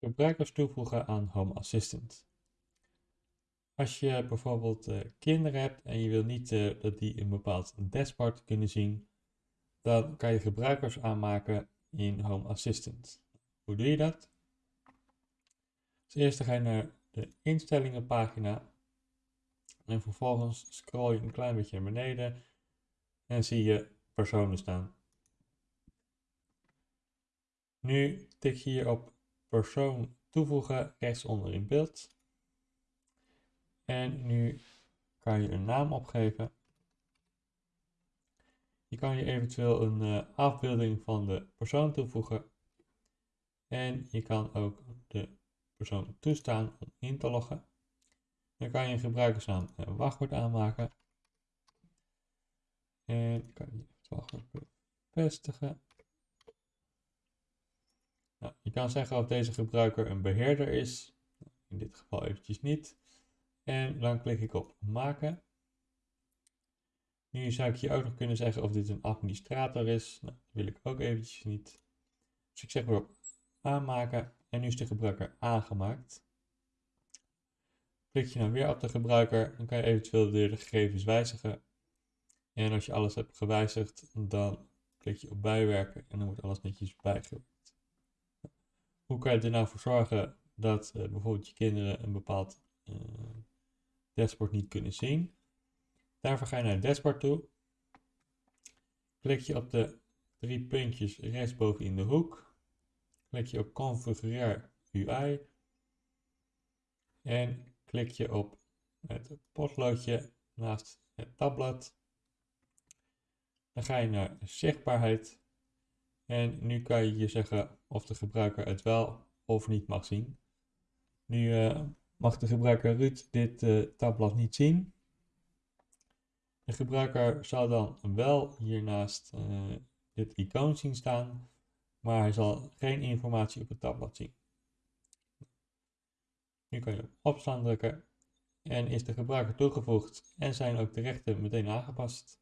Gebruikers toevoegen aan Home Assistant. Als je bijvoorbeeld uh, kinderen hebt en je wil niet uh, dat die een bepaald dashboard kunnen zien, dan kan je gebruikers aanmaken in Home Assistant. Hoe doe je dat? Als eerste ga je naar de instellingenpagina en vervolgens scroll je een klein beetje naar beneden en zie je personen staan. Nu tik je hier op persoon toevoegen rechtsonder in beeld. En nu kan je een naam opgeven. Je kan je eventueel een uh, afbeelding van de persoon toevoegen. En je kan ook de persoon toestaan om in te loggen. Dan kan je een gebruikersnaam en wachtwoord aanmaken. En kan je het wachtwoord bevestigen. Je kan zeggen of deze gebruiker een beheerder is. In dit geval eventjes niet. En dan klik ik op maken. Nu zou ik je ook nog kunnen zeggen of dit een administrator is. Nou, dat wil ik ook eventjes niet. Dus ik zeg weer op aanmaken. En nu is de gebruiker aangemaakt. Klik je nou weer op de gebruiker, dan kan je eventueel weer de gegevens wijzigen. En als je alles hebt gewijzigd, dan klik je op bijwerken en dan wordt alles netjes bijgewerkt. Hoe kan je er nou voor zorgen dat uh, bijvoorbeeld je kinderen een bepaald uh, dashboard niet kunnen zien? Daarvoor ga je naar het dashboard toe. Klik je op de drie puntjes rechtsboven in de hoek. Klik je op configureer UI. En klik je op het potloodje naast het tabblad. Dan ga je naar zichtbaarheid en nu kan je je zeggen of de gebruiker het wel of niet mag zien. Nu uh, mag de gebruiker Ruud dit uh, tabblad niet zien. De gebruiker zal dan wel hiernaast uh, dit icoon zien staan, maar hij zal geen informatie op het tabblad zien. Nu kan je op opslaan drukken en is de gebruiker toegevoegd en zijn ook de rechten meteen aangepast.